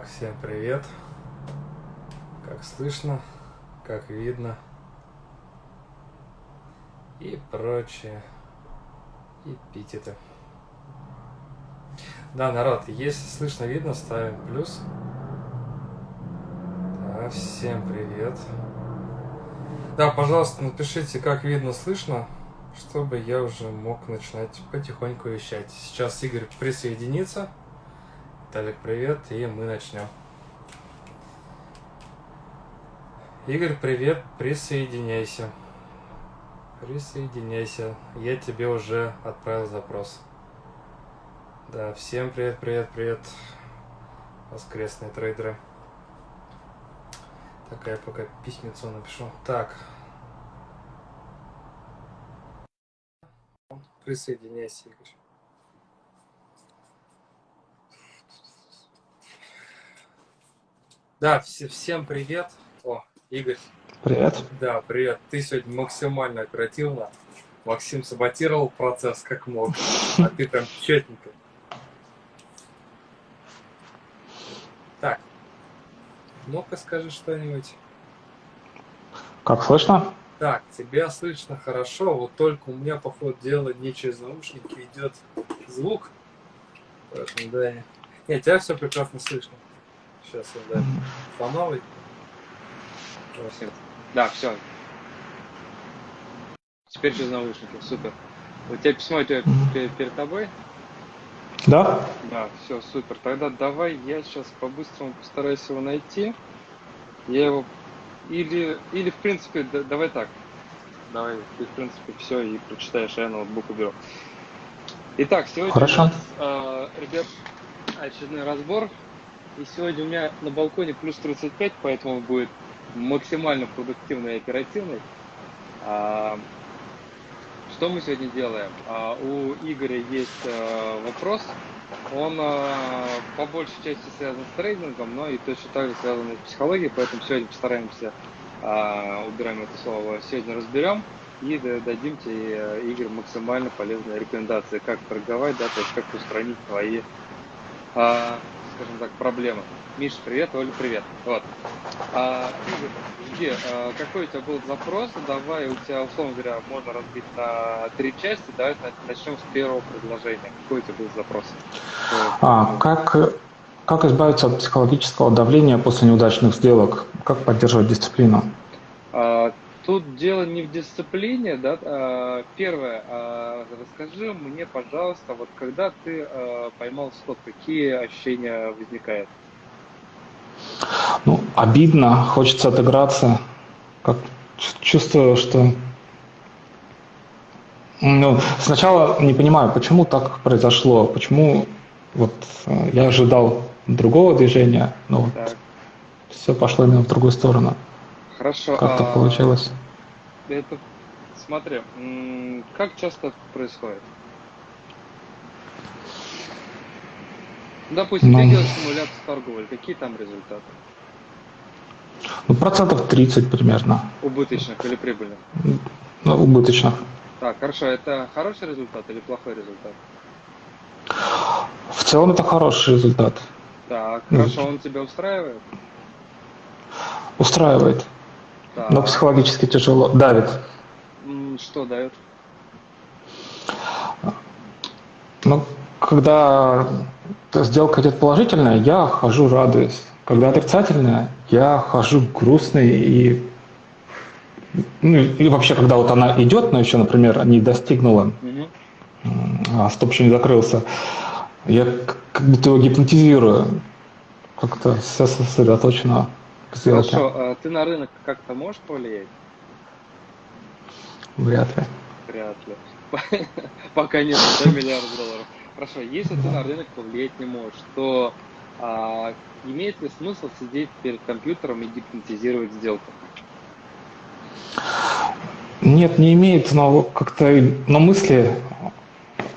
Так, всем привет. Как слышно, как видно и прочее эпитеты. Да, народ, если слышно, видно, ставим плюс. Да, всем привет. Да, пожалуйста, напишите, как видно, слышно, чтобы я уже мог начинать потихоньку вещать. Сейчас Игорь присоединится. Виталик, привет, и мы начнем. Игорь, привет, присоединяйся. Присоединяйся. Я тебе уже отправил запрос. Да, всем привет, привет, привет. Воскресные трейдеры. Такая пока письмецо напишу. Так. Присоединяйся, Игорь. Да, все, всем привет. О, Игорь. Привет. Да, привет. Ты сегодня максимально оперативно. Максим саботировал процесс как мог, а ты там четненько. Так, ну-ка скажи что-нибудь. Как слышно? Так, тебя слышно хорошо, вот только у меня, по ходу дела, не через наушники идет звук. Поэтому, да, нет, тебя все прекрасно слышно. Сейчас я, да, фоновый. Да, все. Теперь через наушники, супер. У тебя письмо у тебя перед тобой? Да. Да, все, супер. Тогда давай я сейчас по-быстрому постараюсь его найти. Я его или, или в принципе, да, давай так. Давай, ты, в принципе, все и прочитаешь, а я ноутбук уберу. Итак, сегодня Хорошо. у нас, э, ребят, очередной разбор. И сегодня у меня на балконе плюс 35, поэтому будет максимально продуктивный и оперативный. А, что мы сегодня делаем? А, у Игоря есть а, вопрос. Он а, по большей части связан с трейдингом, но и точно так же связан с психологией, поэтому сегодня постараемся, а, убираем это слово, сегодня разберем и дадим тебе, Игорь, максимально полезные рекомендации, как торговать, да, то есть как устранить твои, а, скажем так, проблемы. Миша, привет, Оля, привет. Вот. А, Игорь, а, какой у тебя был запрос? Давай, у тебя, условно говоря, можно разбить на три части. Давай начнем с первого предложения. Какой у тебя был запрос? А, как, как избавиться от психологического давления после неудачных сделок? Как поддерживать дисциплину? А, тут дело не в дисциплине, да. А, первое, а, расскажи мне, пожалуйста, вот когда ты а, поймал стоп, какие ощущения возникают? Ну, обидно, хочется отыграться. Как чувствую, что ну, сначала не понимаю, почему так произошло, почему вот э, я ожидал другого движения, но вот все пошло именно в другую сторону. Хорошо. Как так а, получилось? Это, смотри, как часто это происходит? Допустим, Ну. ты делаешь симуляцию торговли, какие там результаты? Ну, процентов 30 примерно, Убыточных или прибыльных? ну, убыточных. Так, хорошо, это хороший результат или плохой результат? В целом это хороший результат. Так, Ну, хорошо, он тебя устраивает? Устраивает, Так. но психологически тяжело, давит. Что дает? Ну, когда сделка идет положительная, я хожу радуюсь. Когда отрицательная, я хожу грустный и ну, или вообще, когда вот она идет, но еще, например, не достигнула, а стоп еще не закрылся, я как будто его гипнотизирую, как-то все сосредоточено к сделке. Хорошо, а ты на рынок как-то можешь повлиять? Вряд ли. Вряд ли. Пока нет, да, миллиард долларов. Хорошо, если ты на рынок повлиять не можешь, то а, имеет ли смысл сидеть перед компьютером и гипнотизировать сделку? Нет, не имеет, но как-то на мысли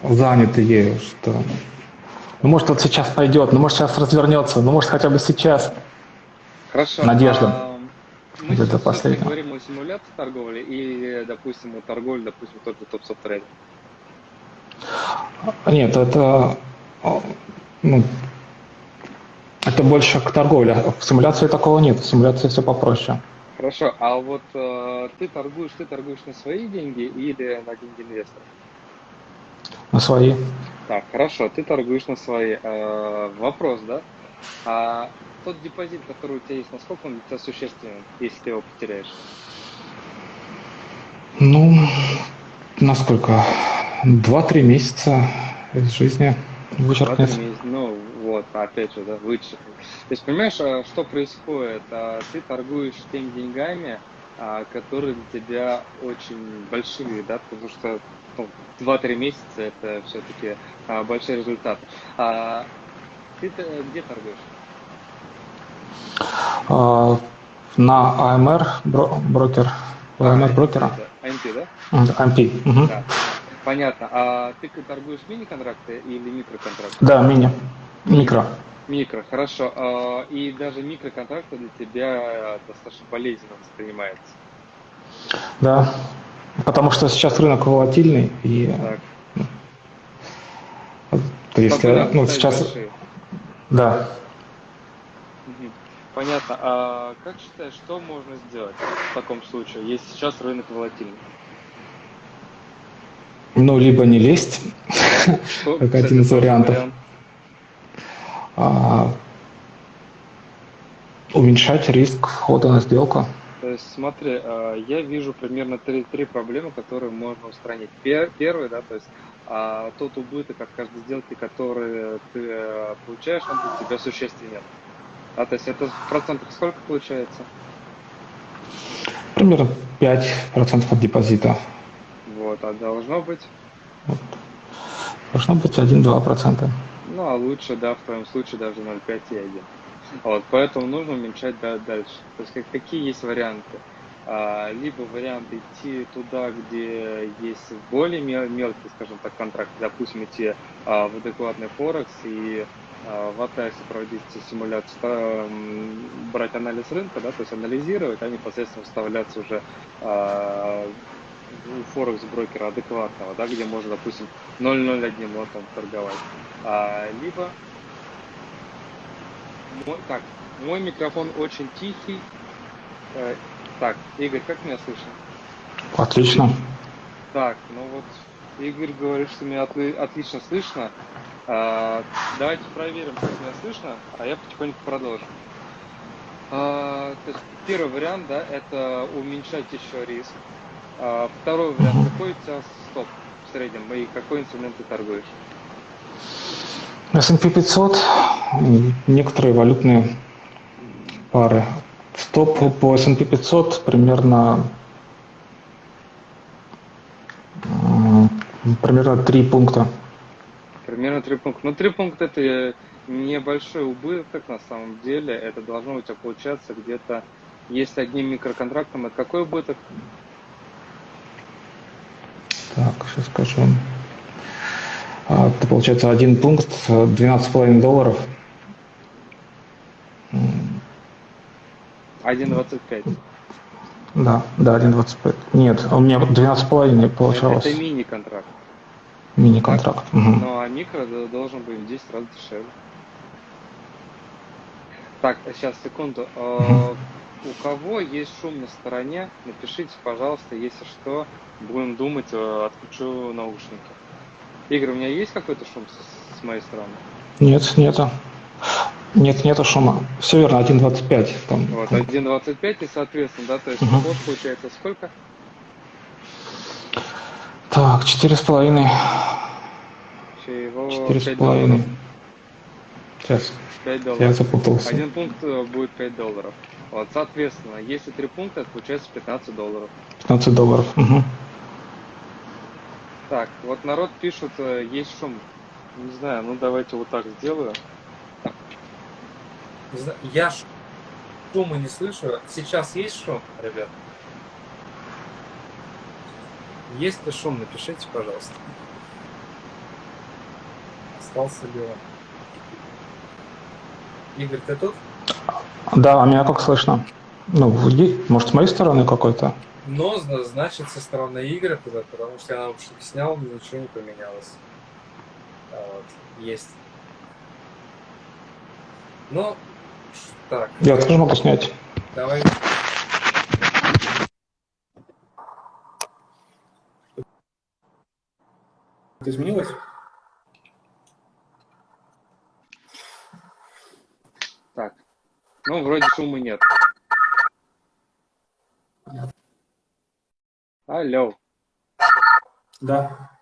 заняты ею, что ну, может вот сейчас пойдет, ну может сейчас развернется, ну может хотя бы сейчас. Хорошо. Надежда. а, Мы Это последнее. говорим о симуляции торговли и, допустим, о торговле, допустим, тот же топ трейдер. Нет, это ну, Это больше к торговле. В симуляции такого нет. В симуляции все попроще. Хорошо, а вот э, ты торгуешь, ты торгуешь на свои деньги или на деньги инвесторов? На свои. Так, хорошо, ты торгуешь на свои. Э, вопрос, да? А тот депозит, который у тебя есть, насколько он для тебя существенен, если ты его потеряешь? Ну, насколько? Два-три месяца из жизни вычеркнет. Ну, вот, опять же, да, вычеркнет. То есть, понимаешь, а, что происходит? А, ты торгуешь теми деньгами, а, которые для тебя очень большие, да, потому что ну, 2-3 месяца это все-таки большой результат. А ты где торгуешь? На AMR брокер. AMR брокера. AMP, да? AMP. Угу. Да. Понятно. А ты торгуешь мини-контракты или микроконтракты? Да, мини. Микро. Микро, хорошо. А, и даже микроконтракты для тебя достаточно болезненно воспринимается. Да, потому что сейчас рынок волатильный и так. то есть ну, сейчас большие. да. Понятно. А как считаешь, что можно сделать в таком случае, если сейчас рынок волатильный? Ну, либо не лезть, что, как один из вариантов. Вариант? А, уменьшать риск входа на сделку. То есть, смотри, а, я вижу примерно три, три проблемы, которые можно устранить. Первый, да, то есть а, тот убыток от каждой сделки, который ты э, получаешь, он для тебя существенен. А то есть это в процентах сколько получается? Примерно 5% от депозита. Вот, а должно быть? Вот. Должно быть 1-2%. Ну, а лучше, да, в твоем случае даже 0,5 и 1. Вот, поэтому нужно уменьшать да, дальше. То есть как, какие есть варианты? А, либо вариант идти туда, где есть более мел, мелкий, скажем так, контракт, допустим, идти а, в адекватный Форекс и в Атасе проводить симуляцию, а, брать анализ рынка, да, то есть анализировать, а непосредственно вставляться уже а, у Форекс брокера адекватного, да, где можно, допустим, 0.01 лотом торговать. А, либо мой, так, мой микрофон очень тихий. Э, так, Игорь, как меня слышно? Отлично. Так, ну вот Игорь говорит, что меня отли, отлично слышно. А, давайте проверим, как меня слышно, а я потихоньку продолжу. А, то есть первый вариант, да, это уменьшать еще риск. А, второй вариант, какой у тебя стоп в среднем и какой инструмент ты торгуешь? S&P 500, некоторые валютные пары. Стоп по S&P 500 примерно примерно 3 пункта. Примерно 3 пункта. Ну, 3 пункта это небольшой убыток на самом деле. Это должно у тебя получаться где-то, если одним микроконтрактом, это какой убыток? Так, сейчас скажу. А, это получается один пункт, 12,5 долларов. 1,25. Да, да, 1,25. Нет, у меня 12,5 получалось. Это, это мини-контракт. Мини-контракт. Угу. Ну, а микро должен быть в 10 раз дешевле. Так, сейчас, секунду. Угу. У кого есть шум на стороне, напишите, пожалуйста, если что, будем думать, э, отключу наушники. Игорь, у меня есть какой-то шум с, с моей стороны? Нет, нету. Нет, нету шума. Все верно, 1.25. Там. Вот, 1.25 и, соответственно, да, то есть угу. получается сколько? Так, четыре с половиной. Четыре с половиной. Сейчас. 5 долларов. Я запутался. Один пункт э, будет 5 долларов. Вот, соответственно, если три пункта, это получается 15 долларов. 15 долларов. Угу. Так, вот народ пишет, э, есть шум. Не знаю, ну давайте вот так сделаю. Я шума не слышу. Сейчас есть шум, ребят? Есть ли шум? Напишите, пожалуйста. Остался ли он? Игорь, ты тут? Да, а меня как слышно? Ну, может, с моей стороны какой-то? Но, значит, со стороны Игоря туда, потому что я наушники снял, ничего не поменялось. А вот, есть. Ну, так. Я тоже могу снять. Давай. Это изменилось? Так. Ну, вроде шума нет. Алло. Да.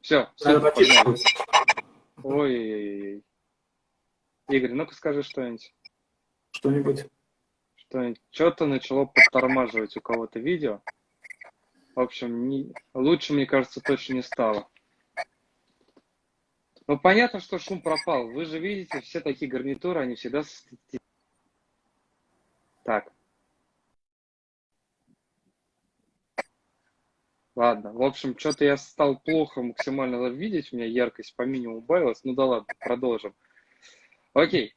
Все, все. Ой-ой-ой. Игорь, ну-ка скажи что-нибудь. Что-нибудь. Что-нибудь. Что-то начало подтормаживать у кого-то видео. В общем, не- лучше, мне кажется, точно не стало. Ну, понятно, что шум пропал. Вы же видите, все такие гарнитуры, они всегда... Так. Ладно, в общем, что-то я стал плохо максимально видеть, у меня яркость по минимуму убавилась. Ну да ладно, продолжим. Окей.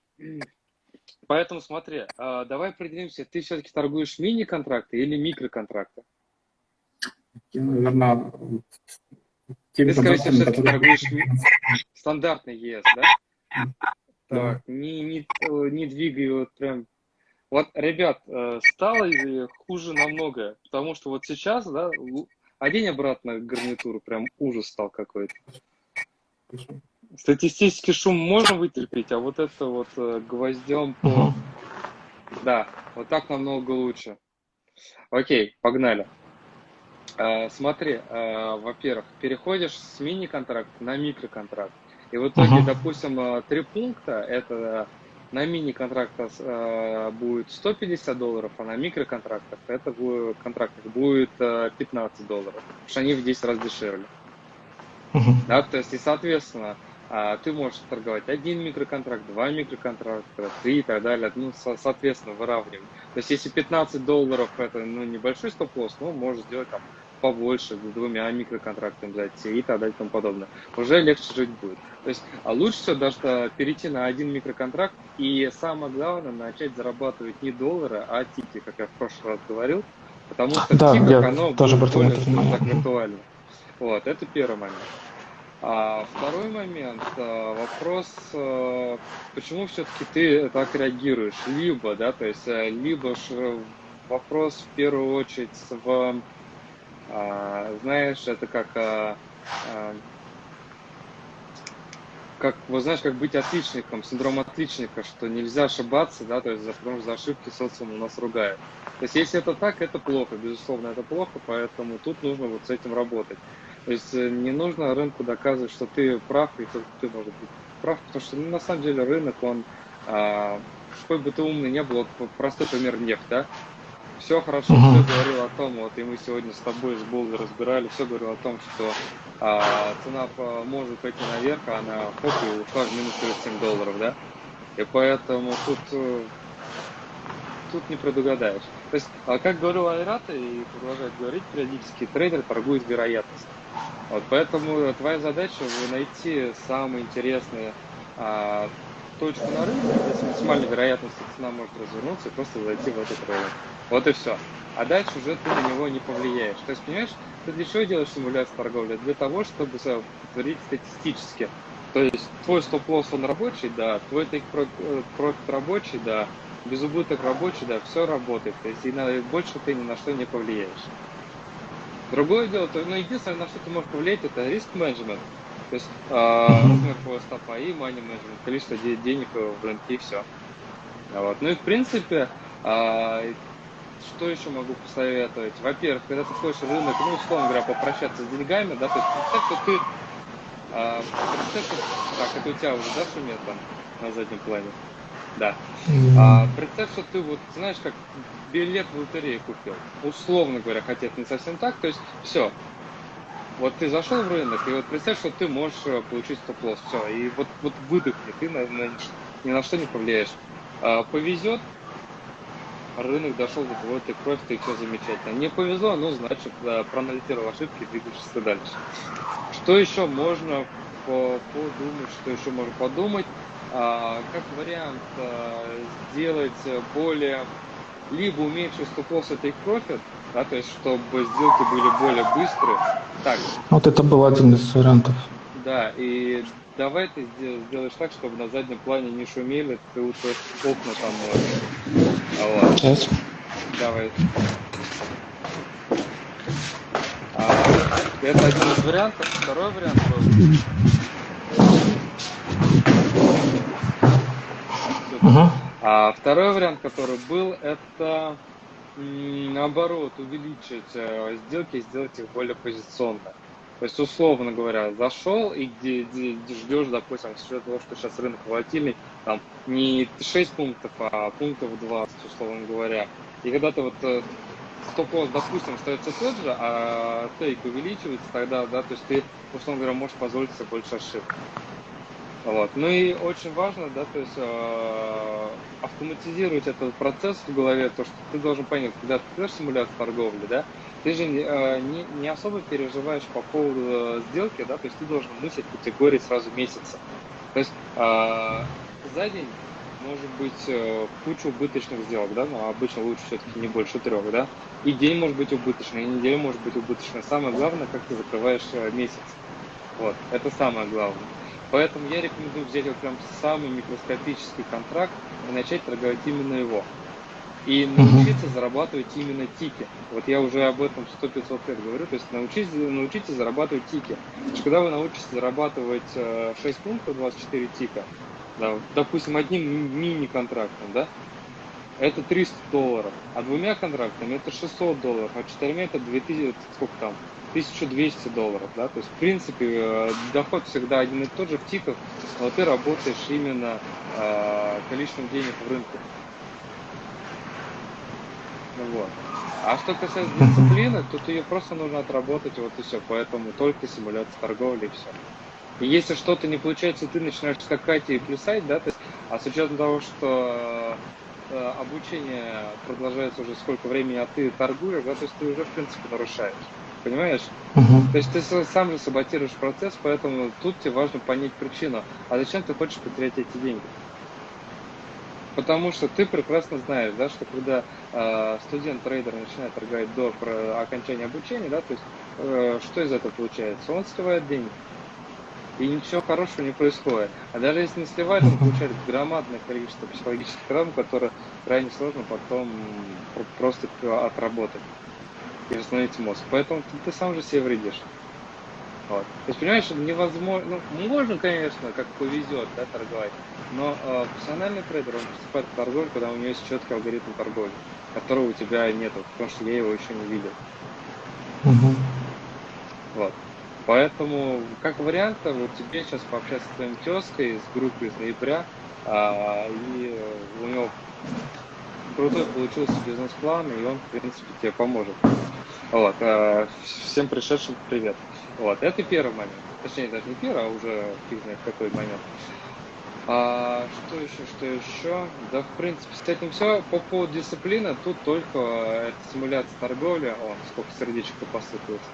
Поэтому смотри, а, давай определимся, ты все-таки торгуешь мини-контракты или микроконтракты? Наверное, теми Ты, скорее всего, все-таки торгуешь стандартный ЕС, да? Так, не, не, не двигай вот прям. Вот, ребят, э, стало хуже намного, потому что вот сейчас, да, одень обратно гарнитуру, прям ужас стал какой-то. Статистический шум можно вытерпеть, а вот это вот э, гвоздем по... Да, вот так намного лучше. Окей, погнали. Э, смотри, э, во-первых, переходишь с мини-контракта на микроконтракт. И в итоге, Мгм. допустим, э, три пункта, это на мини-контрактах будет 150 долларов, а на микроконтрактах это будет, контрактах будет э, 15 долларов, потому что они в 10 раз дешевле. Мгм. Да, то есть, и, соответственно, ты можешь торговать один микроконтракт, два микроконтракта, три и так далее. Ну, со- соответственно, выравнивать. То есть, если 15 долларов это ну, небольшой стоп-лосс, ну, можешь сделать там побольше, с двумя микроконтрактами зайти и так далее и тому подобное. Уже легче жить будет. То есть, а лучше всего даже э, перейти на один микроконтракт и самое главное начать зарабатывать не доллары, а тики, как я в прошлый раз говорил. Потому что Да, в тиках оно тоже будет более, так, виртуально. Вот, это первый момент. А второй момент, а, вопрос, а, почему все-таки ты так реагируешь? Либо, да, то есть, а, либо э, вопрос в первую очередь в, а, знаешь, это как, а, а, как, вот знаешь, как быть отличником, синдром отличника, что нельзя ошибаться, да, то есть, за- потому что за ошибки социум у нас ругает. То есть, если это так, это плохо, безусловно, это плохо, поэтому тут нужно вот с этим работать. То есть э, не нужно рынку доказывать, что ты прав, и только ты может быть прав, потому что ну, на самом деле рынок, он, а, какой бы ты умный не был, вот простой пример нефть, да, все хорошо, Мгм. все говорил о том, вот и мы сегодня с тобой с Болдой разбирали, все говорил о том, что а, цена может пойти наверх, а она хоп, и ушла в минус 37 долларов, да, и поэтому тут э, тут не предугадаешь. То есть, а как говорил Айрата и продолжает говорить, периодически трейдер торгует вероятность. Вот, поэтому твоя задача вы найти самые интересные а, точку на рынке, где с максимальной вероятностью цена может развернуться и просто зайти в этот рынок. Вот и все. А дальше уже ты на него не повлияешь. То есть, понимаешь, ты для чего делаешь симуляцию торговли? Для того, чтобы повторить статистически. То есть твой стоп-лосс он рабочий, да, твой take профит рабочий, да, без убыток рабочий, да, все работает. То есть и на, больше ты ни на что не повлияешь. Другое дело, то, ну, единственное, на что ты можешь повлиять, это риск менеджмент. То есть э, Мгм. размер стопа и money менеджмент, количество де- денег в рынке и все. Вот. Ну и в принципе, а, что еще могу посоветовать? Во-первых, когда ты ходишь в рынок, ну, условно говоря, попрощаться с деньгами, да, то есть представь, что ты, а, представь, что, так, это у тебя уже, да, шумит там на заднем плане? Да. А, представь, что ты вот, знаешь, как билет в лотерею купил. Условно говоря, хотя это не совсем так. То есть, все. Вот ты зашел в рынок, и вот представь, что ты можешь э, получить стоп-лосс. Все. И вот, вот выдохни, ты на, на- ни на что не повлияешь. А, повезет, рынок дошел до твоего ты кровь, ты все замечательно. Не повезло, ну, значит, проанализировал ошибки, двигаешься дальше. Что еще можно по- подумать, что еще можно подумать? А, как вариант а, сделать более либо уменьшить стоп-лосс take profit, да, то есть чтобы сделки были более быстрые. Так, Вот это был один из вариантов. Да, и давай ты сделаешь так, чтобы на заднем плане не шумели, ты лучше окна там можешь. А вот. Сейчас. Давай. А, это один из вариантов. Второй вариант Угу. А второй вариант, который был, это наоборот увеличить сделки сделать их более позиционно. То есть, условно говоря, зашел и где, где, где ждешь, допустим, с учетом того, что сейчас рынок волатильный, там не 6 пунктов, а пунктов 20, условно говоря. И когда ты вот э, стоп-лосс, допустим, остается тот же, а тейк увеличивается, тогда, да, то есть ты, условно говоря, можешь позволить себе больше ошибок. Вот. Ну и очень важно, да, то есть э, автоматизировать этот процесс в голове, то, что ты должен понять, когда ты делаешь симуляцию торговли, да, ты же э, не, не особо переживаешь по поводу э, сделки, да, то есть ты должен мыслить категории сразу месяца. То есть э, за день может быть э, куча убыточных сделок, да, но обычно лучше все-таки не больше трех, да, и день может быть убыточный, и неделя может быть убыточной. Самое главное, как ты закрываешь э, месяц. Вот, это самое главное. Поэтому я рекомендую взять вот прям самый микроскопический контракт и начать торговать именно его. И научиться mm-hmm. зарабатывать именно тики. Вот я уже об этом 100-500 лет говорю. То есть научитесь, научитесь зарабатывать тики. Когда вы научитесь зарабатывать 6 э, пунктов, 24 тика, да, допустим, одним мини-контрактом, да, это 300 долларов, а двумя контрактами это 600 долларов, а четырьмя это 2000, сколько там, 1200 долларов, да, то есть, в принципе, э, доход всегда один и тот же в тиках, но ты работаешь именно э, количеством денег в рынке. Ну вот. А что касается дисциплины, тут ее просто нужно отработать, вот и все, поэтому только симуляция торговли и все. И если что-то не получается, ты начинаешь скакать и плясать, да, то есть, а с учетом того, что э, обучение продолжается уже сколько времени, а ты торгуешь, да, то есть ты уже, в принципе, нарушаешь понимаешь? Угу. То есть ты сам же саботируешь процесс, поэтому тут тебе важно понять причину. А зачем ты хочешь потерять эти деньги? Потому что ты прекрасно знаешь, да, что когда э, студент-трейдер начинает торговать до про окончания обучения, да, то есть э, что из этого получается? Он сливает деньги. И ничего хорошего не происходит. А даже если не сливает, он получает громадное количество психологических травм, которые крайне сложно потом просто отработать и восстановить мозг. Поэтому ты, ты сам же себе вредишь. Вот. То есть, понимаешь, невозможно, ну, можно, конечно, как повезет, да, торговать, но э, профессиональный трейдер, он приступает к торговле, когда у него есть четкий алгоритм торговли, которого у тебя нету, потому что я его еще не видел. Угу. Вот. Поэтому, как вариант, вот тебе сейчас пообщаться с твоим тезкой с группой из ноября, а, и у него крутой получился бизнес-план, и он, в принципе, тебе поможет. Вот, а, всем пришедшим привет. Вот, это первый момент. Точнее, даже не первый, а уже фиг знает какой момент. А, что еще, что еще? Да, в принципе, с этим все. По поводу дисциплины, тут только это симуляция торговли. О, сколько сердечек посыпалось.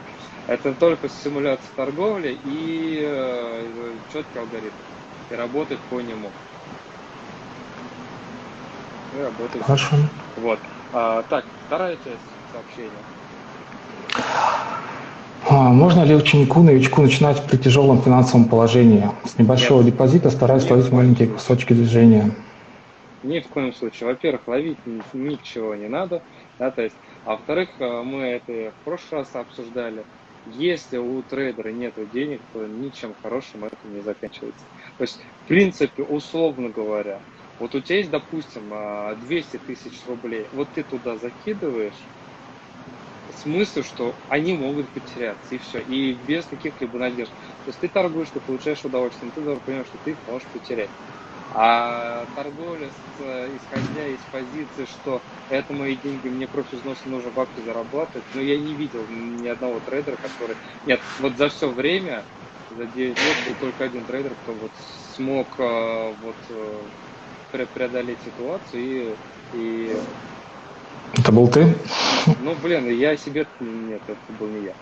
Это только симуляция торговли и э, четкий алгоритм. И работать по нему. И работать. Хорошо. Вот. А, так, вторая часть сообщения. А, можно ли ученику, новичку начинать при тяжелом финансовом положении? С небольшого Нет. депозита стараясь Нет. ловить маленькие кусочки движения. Ни в коем случае. Во-первых, ловить ни- ничего не надо, да, то есть, а во-вторых, э, мы это в прошлый раз обсуждали. Если у трейдера нет денег, то ничем хорошим это не заканчивается. То есть, в принципе, условно говоря, вот у тебя есть, допустим, а, 200 тысяч рублей, вот ты туда закидываешь, смысл, что они могут потеряться, и все, и без каких-либо надежд. То есть ты торгуешь, ты получаешь удовольствие, но ты должен понимать, что ты их можешь потерять. А торговля, с, исходя из позиции, что это мои деньги, мне профи взноса нужно бабки зарабатывать, но я не видел ни одного трейдера, который... Нет, вот за все время, за 9 лет был только один трейдер, кто вот смог э, вот э, преодолеть ситуацию и, и Это был ты? ну, блин, я себе... Нет, это был не я.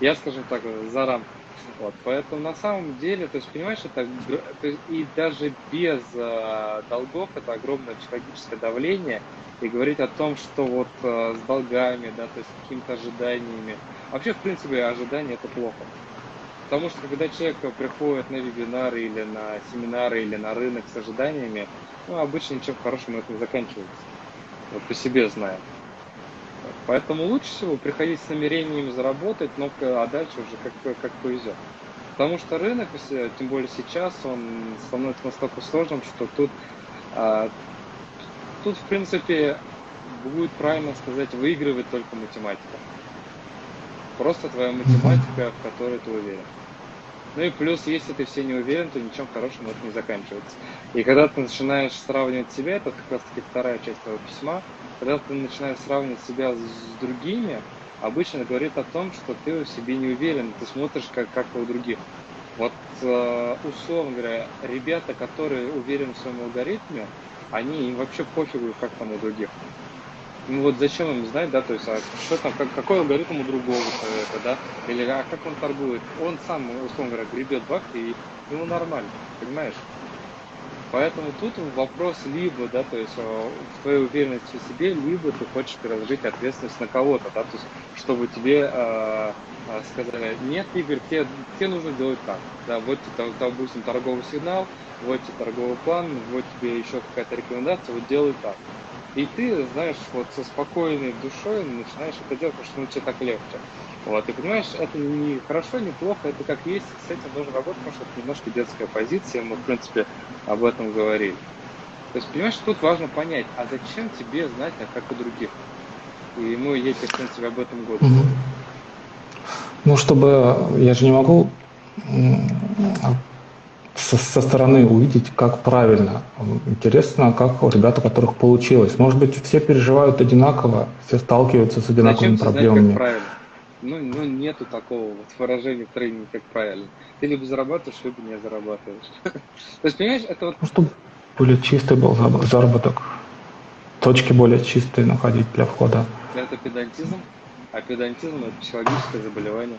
Я, скажем так, за рамками. Вот, поэтому на самом деле, то есть, понимаешь, это и даже без э, долгов это огромное психологическое давление, и говорить о том, что вот э, с долгами, да, то есть с какими-то ожиданиями. Вообще, в принципе, ожидания это плохо. Потому что когда человек приходит на вебинары или на семинары или на рынок с ожиданиями, ну, обычно ничем хорошим это не заканчивается. Вот по себе знаю. Поэтому лучше всего приходить с намерениями заработать, но а дальше уже как, как повезет. Потому что рынок, тем более сейчас, он становится настолько сложным, что тут, а, тут в принципе, будет правильно сказать, выигрывает только математика. Просто твоя математика, в которой ты уверен. Ну и плюс, если ты все не уверен, то ничем хорошим это не заканчивается. И когда ты начинаешь сравнивать себя, это как раз таки вторая часть твоего письма, когда ты начинаешь сравнивать себя с другими, обычно говорит о том, что ты в себе не уверен, ты смотришь как, как у других. Вот, э, условно говоря, ребята, которые уверены в своем алгоритме, они им вообще пофигу, как там у других. Ну вот зачем им знать, да, то есть, а что там, как, какой алгоритм у другого человека, да, или а как он торгует. Он сам, условно говоря, гребет бак, и ему нормально, понимаешь? Поэтому тут вопрос либо, да, то есть э, в твоей уверенности в себе, либо ты хочешь переложить ответственность на кого-то, да, то есть чтобы тебе э, сказали, нет, Игорь, тебе, тебе нужно делать так, да, вот, допустим, торговый сигнал, вот тебе торговый план, вот тебе еще какая-то рекомендация, вот делай так. И ты, знаешь, вот со спокойной душой начинаешь это делать, потому что ну, тебе так легче. Вот, и понимаешь, это не хорошо, не плохо, это как есть, с этим нужно работать, потому что это немножко детская позиция, мы, в принципе, об этом говорили. То есть, понимаешь, тут важно понять, а зачем тебе знать, а как у других? И мы едем, в принципе, об этом году. Ну, чтобы, я же не могу со, со стороны увидеть, как правильно. Интересно, как у ребят, у которых получилось. Может быть, все переживают одинаково, все сталкиваются с одинаковыми Зачем проблемами. Знать, как правильно? Ну, ну, нету такого вот выражения в тренинге, как правильно. Ты либо зарабатываешь, либо не зарабатываешь. То есть, понимаешь, это вот... Ну, чтобы более чистый был заработок. Точки более чистые находить для входа. Это педантизм, а педантизм – это психологическое заболевание.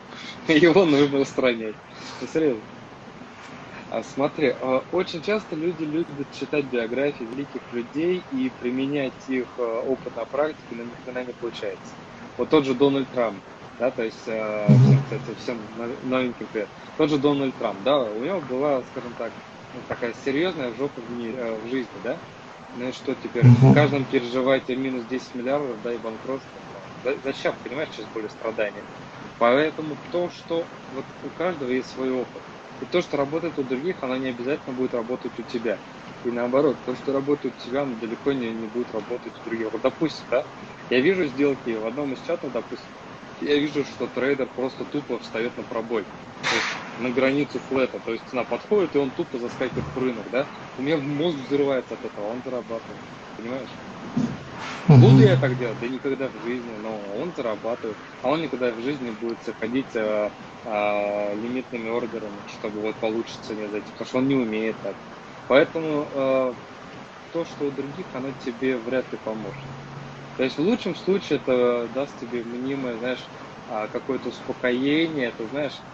Его нужно устранять. Ну, серьезно. А смотри, а, очень часто люди любят читать биографии великих людей и применять их а, опыт на практике, но ни хрена не получается. Вот тот же Дональд Трамп, да, то есть всем, кстати, всем новеньким привет. Тот же Дональд Трамп, да, у него была, скажем так, ну, такая серьезная жопа в, мире, в жизни, да. Ну и что теперь? В каждом переживаете минус 10 миллиардов, да, и банкротство. Зачем, понимаешь, сейчас более страдания? Поэтому то, что вот у каждого есть свой опыт. И то, что работает у других, оно не обязательно будет работать у тебя. И наоборот, то, что работает у тебя, оно далеко не, не будет работать у других. Вот, допустим, да, я вижу сделки в одном из чатов, допустим, я вижу, что трейдер просто тупо встает на пробой. То есть на границу флета. То есть цена подходит, и он тупо заскакивает в рынок, да? У меня мозг взрывается от этого, он зарабатывает. Понимаешь? Буду я так делать? Да никогда в жизни, но он зарабатывает. А он никогда в жизни будет заходить а, а, лимитными ордерами, чтобы вот получится не зайти, потому что он не умеет так. Поэтому а, то, что у других, оно тебе вряд ли поможет. То есть в лучшем случае это даст тебе мнимое, знаешь, а, какое-то успокоение, это, знаешь,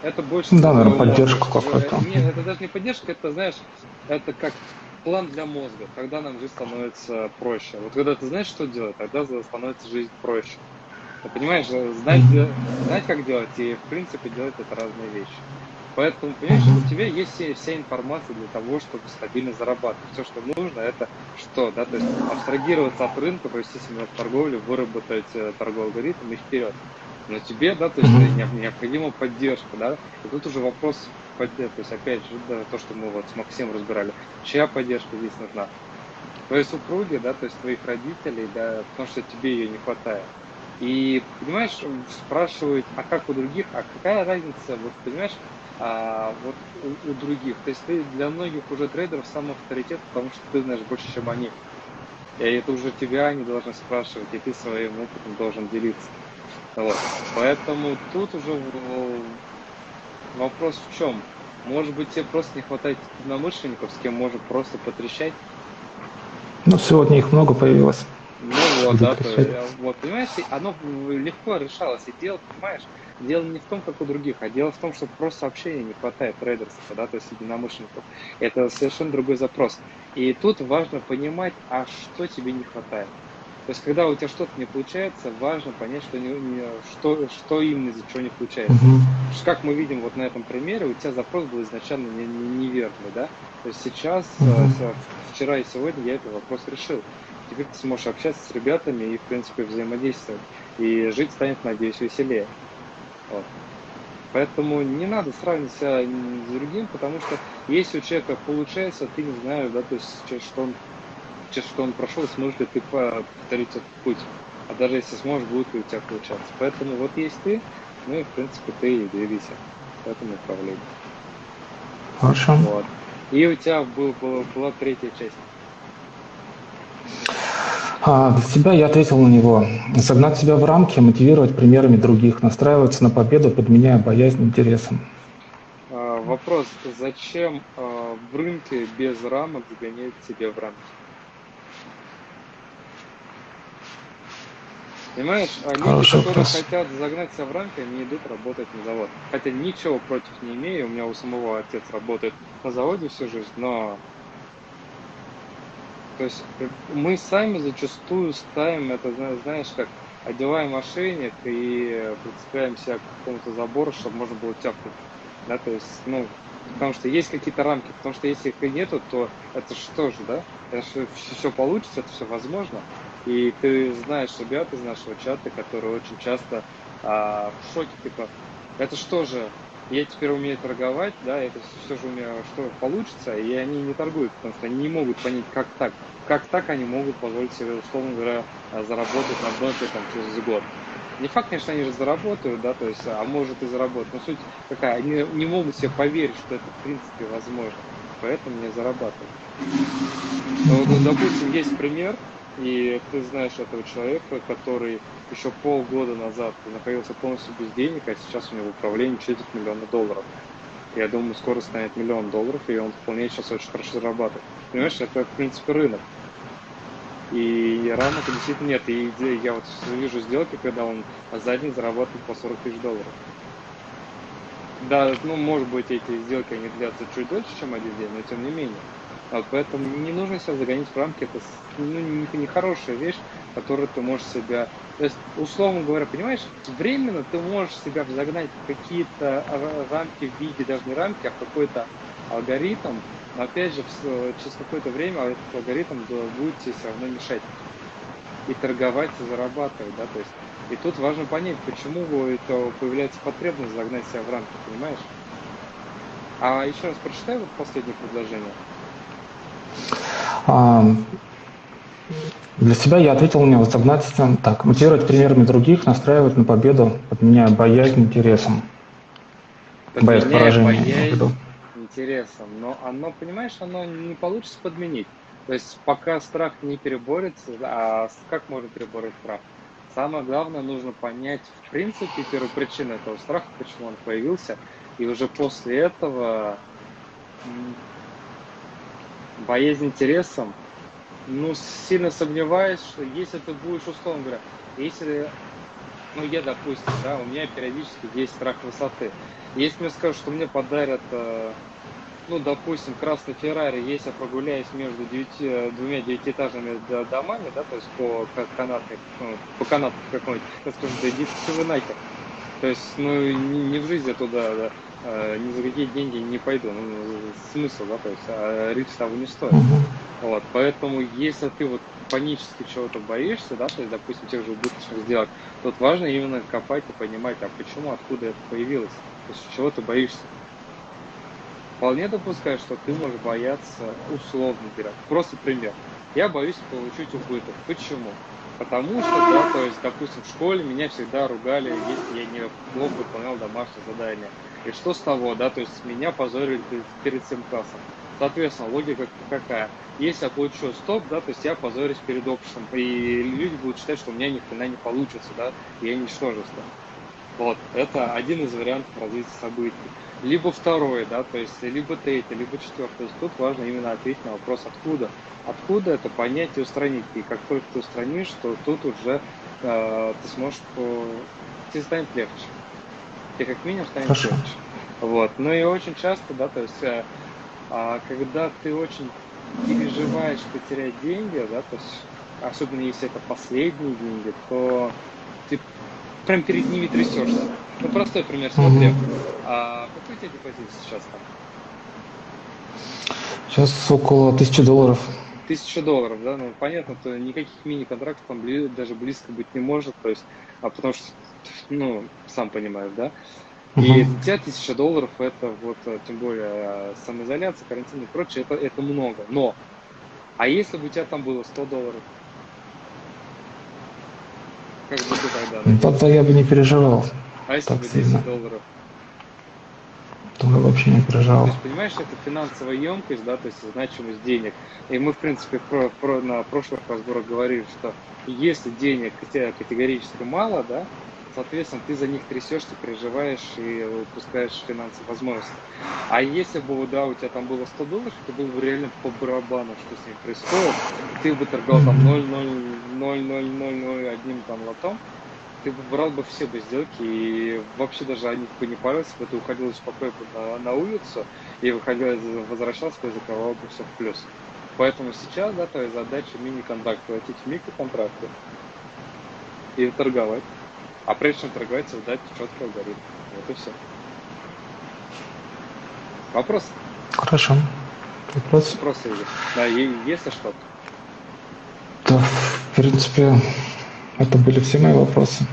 это больше... Да, наверное, поддержку какую-то. Нет, это даже не поддержка, это, знаешь, это как план для мозга, когда нам жизнь становится проще. Вот когда ты знаешь, что делать, тогда становится жизнь проще. Ты понимаешь, знать, знать, как делать и, в принципе, делать это разные вещи. Поэтому, понимаешь, у тебя есть вся, информация для того, чтобы стабильно зарабатывать. Все, что нужно, это что, да, то есть абстрагироваться от рынка, провести себя в торговле, выработать э, торговый алгоритм и вперед. Но тебе, да, то есть необходима поддержка, да, и тут уже вопрос поддержки, то есть опять же, да, то, что мы вот с Максимом разбирали, чья поддержка здесь нужна? Твоей супруги, да, то есть твоих родителей, да, потому что тебе ее не хватает. И, понимаешь, спрашивают, а как у других, а какая разница, вот, понимаешь, а, вот у, у других. То есть ты для многих уже трейдеров сам авторитет, потому что ты знаешь больше, чем они. И это уже тебя они должны спрашивать, и ты своим опытом должен делиться. Вот. Поэтому тут уже вопрос в чем? Может быть, тебе просто не хватает единомышленников, с кем можно просто потрещать? Ну, сегодня их много появилось. Ну вот, да, то, вот, понимаешь, оно легко решалось. И дело, понимаешь, дело не в том, как у других, а дело в том, что просто общения не хватает трейдеров, да, то есть единомышленников. Это совершенно другой запрос. И тут важно понимать, а что тебе не хватает. То есть, когда у тебя что-то не получается, важно понять, что, не, не, что, что именно из-за чего не получается. Что, как мы видим вот на этом примере, у тебя запрос был изначально не- не- неверный, да? То есть сейчас, с- вчера и сегодня я этот вопрос решил. Теперь ты сможешь общаться с ребятами и, в принципе, взаимодействовать. И жить станет, надеюсь, веселее. Вот. Поэтому не надо сравнивать себя с другим, потому что если у человека получается, ты не знаешь, да, то есть что он, через что он прошел, сможешь ли ты по- повторить этот путь. А даже если сможешь, будет ли у тебя получаться. Поэтому вот есть ты, ну и в принципе ты и двигайся в этом направлении. Хорошо. Вот. И у тебя был, была, была третья часть. А, для себя я ответил на него. Согнать себя в рамки, мотивировать примерами других, настраиваться на победу, подменяя боязнь интересом. А, вопрос, зачем а, в рынке без рамок загонять себе в рамки? Понимаешь, а люди, Хороший которые вопрос. хотят загнать себя в рамки, они идут работать на завод. Хотя ничего против не имею, у меня у самого отец работает на заводе всю жизнь, но то есть э, мы сами зачастую ставим это, зна- знаешь, как одеваем ошейник и прицепляем себя к какому-то забору, чтобы можно было тяпнуть. Да, то есть, ну, потому что есть какие-то рамки, потому что если их и нету, то это что же, да? Это же все получится, это все возможно. И ты знаешь ребят из нашего чата, которые очень часто а, в шоке, типа, это что же, я теперь умею торговать, да, это все же у меня что получится, и они не торгуют, потому что они не могут понять, как так. Как так они могут позволить себе, условно говоря, а, заработать на бентле там через год. Не факт, конечно, они же заработают, да, то есть, а может и заработают. Но суть какая, они не могут себе поверить, что это в принципе возможно. Поэтому не зарабатывают. Ну, допустим, есть пример, и ты знаешь этого человека, который еще полгода назад находился полностью без денег, а сейчас у него в управлении четверть миллиона долларов. Я думаю, скоро станет миллион долларов, и он вполне сейчас очень хорошо зарабатывает. Понимаешь, это, в принципе, рынок. И рамок действительно нет. И иде- я вот вижу сделки, когда он за день зарабатывает по 40 тысяч долларов. Да, ну, может быть, эти сделки, они длятся чуть дольше, чем один день, но тем не менее. Вот поэтому не нужно себя загонять в рамки. Это ну, не, не хорошая вещь, которую ты можешь себя... То есть, условно говоря, понимаешь, временно ты можешь себя загнать в какие-то ра- рамки в виде, даже не рамки, а в какой-то алгоритм. Но опять же, через какое-то время этот алгоритм будет тебе все равно мешать. И торговать, и зарабатывать, да, то есть. И тут важно понять, почему это появляется потребность загнать себя в рамки, понимаешь? А еще раз прочитай вот последнее предложение. А, Для себя я ответил согнать себя так, мотивировать примерами других, настраивать на победу, подменяя боязнь интересом. Боязнь поражения. боязнь интересом. Но оно, понимаешь, оно не получится подменить. То есть пока страх не переборется, а как можно перебороть страх? Самое главное, нужно понять, в принципе, первопричину этого страха, почему он появился, и уже после этого боязнь интересом, ну, сильно сомневаюсь, что если ты будешь, условно говоря, если, ну, я, допустим, да, у меня периодически есть страх высоты. Если мне скажут, что мне подарят, э, ну, допустим, красный Феррари, если я прогуляюсь между девяти, э, двумя девятиэтажными домами, да, то есть по ка- канатной, ну, по канату какой-нибудь, я скажу, да идите вы нахер. То есть, ну, ни, ни в жизни я туда, да, э, ни за какие деньги не пойду. Ну, смысл, да, то есть, а риск того не стоит. Вот, поэтому если ты вот панически чего-то боишься, да, то есть, допустим, тех же убыточных сделок, тут важно именно копать и понимать, а почему, откуда это появилось, то есть чего ты боишься. Вполне допускаю, что ты можешь бояться, условно говоря, просто пример. Я боюсь получить убыток. Почему? Потому что, да, то есть, допустим, в школе меня всегда ругали, если я не плохо выполнял домашнее задание. И что с того, да, то есть меня позорили перед- всем классом. Соответственно, логика какая? Если я получу стоп, да, то есть я позорюсь перед обществом, и люди будут считать, что у меня ни хрена не получится, да, и я ничтожество. Вот, это один из вариантов развития событий. Либо второй, да, то есть либо третий, либо четвертый. То есть тут важно именно ответить на вопрос откуда. Откуда это понять и устранить. И как только ты устранишь, то тут уже э, ты сможешь, по... тебе станет легче. Тебе как минимум станет Хорошо. легче. Вот. Ну и очень часто, да, то есть э, а, когда ты очень переживаешь потерять деньги, да, то есть особенно если это последние деньги, то ты прям перед ними трясешься. Ну, простой пример, смотри. Мгм. А какой у тебя депозит сейчас там? Сейчас около тысячи долларов. Тысяча долларов, да? Ну, понятно, то никаких мини-контрактов там даже близко быть не может, то есть, а потому что, ну, сам понимаешь, да? И Мгм. для тебя тысяча долларов это вот, э, тем более, э, самоизоляция, карантин и прочее, это, это много. Но, а если бы у тебя там было 100 долларов? Как бы ты тогда? Ну, Тогда я бы не переживал. А если так бы 10 сильно. долларов? То я вообще не То переживал. есть, понимаешь, это финансовая емкость, да, то есть значимость денег. И мы, в принципе, про, про- на прошлых разборах говорили, что если денег категорически мало, да, соответственно, ты за них трясешься, переживаешь и упускаешь финансовые возможности. А если бы, да, у тебя там было 100 долларов, это было бы реально по барабану, что с ним происходит. Ты бы торговал там 0,00001 одним там лотом, ты бы брал бы все бы сделки и вообще даже о них бы не парился бы, ты уходил спокойно на, на улицу и выходил, возвращался бы и закрывал бы все в плюс. Поэтому сейчас, да, твоя задача мини-контракт, платить микроконтракты и торговать. А прежде чем торговать, создать четкий алгоритм. Вот и все. Вопрос? Хорошо. Вопрос? Вопросы есть? Да, е- если что-то. Да, в принципе, это были все мои вопросы.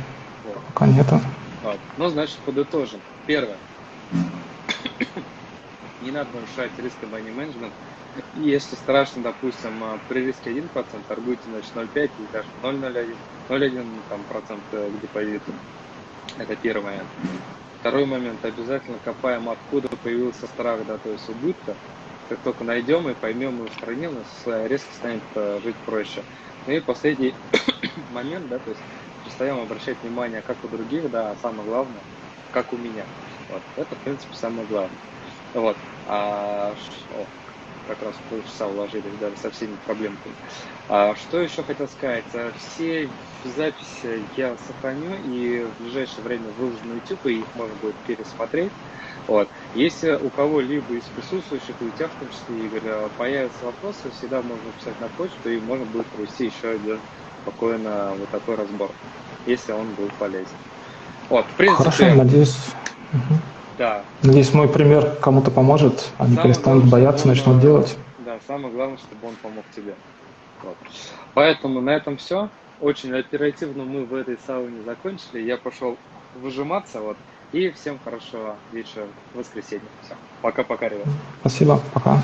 Вот. Пока нету. Вот. Ну, значит, подытожим. Первое. Не надо нарушать риск money management. Если страшно, допустим, а, при риске 1%, торгуйте, значит, 0,5 или даже 0,01, 0,1 там, процент э, к депозиту. Это первый момент. Второй момент. Обязательно копаем, откуда появился страх, да, то есть убытка. Как только найдем и поймем и устраним, нас э, резко станет э, жить проще. Ну и последний момент, да, то есть перестаем обращать внимание как у других, да, а самое главное, как у меня. Вот. Это, в принципе, самое главное. Вот. А, о, как раз полчаса уложились, даже со всеми проблемками. А, что еще хотел сказать? А, Все записи я сохраню и в ближайшее время выложу на YouTube, и их можно будет пересмотреть. Вот. Если у кого-либо из присутствующих, у тебя в том числе, Игорь, а, появятся вопросы, всегда можно писать на почту, и можно будет провести еще один спокойно вот такой разбор, если он был полезен. Вот, в принципе, Хорошо, надеюсь. Мгм. Да, Надеюсь, мой пример кому-то поможет. Они Самое перестанут главное, бояться, он, начнут делать. Да, самое главное, чтобы он помог тебе. Вот. Поэтому на этом все. Очень оперативно мы в этой сауне закончили. Я пошел выжиматься. Вот. И всем хорошего вечера, воскресенья. Все. Пока-пока, ребят. Спасибо, пока.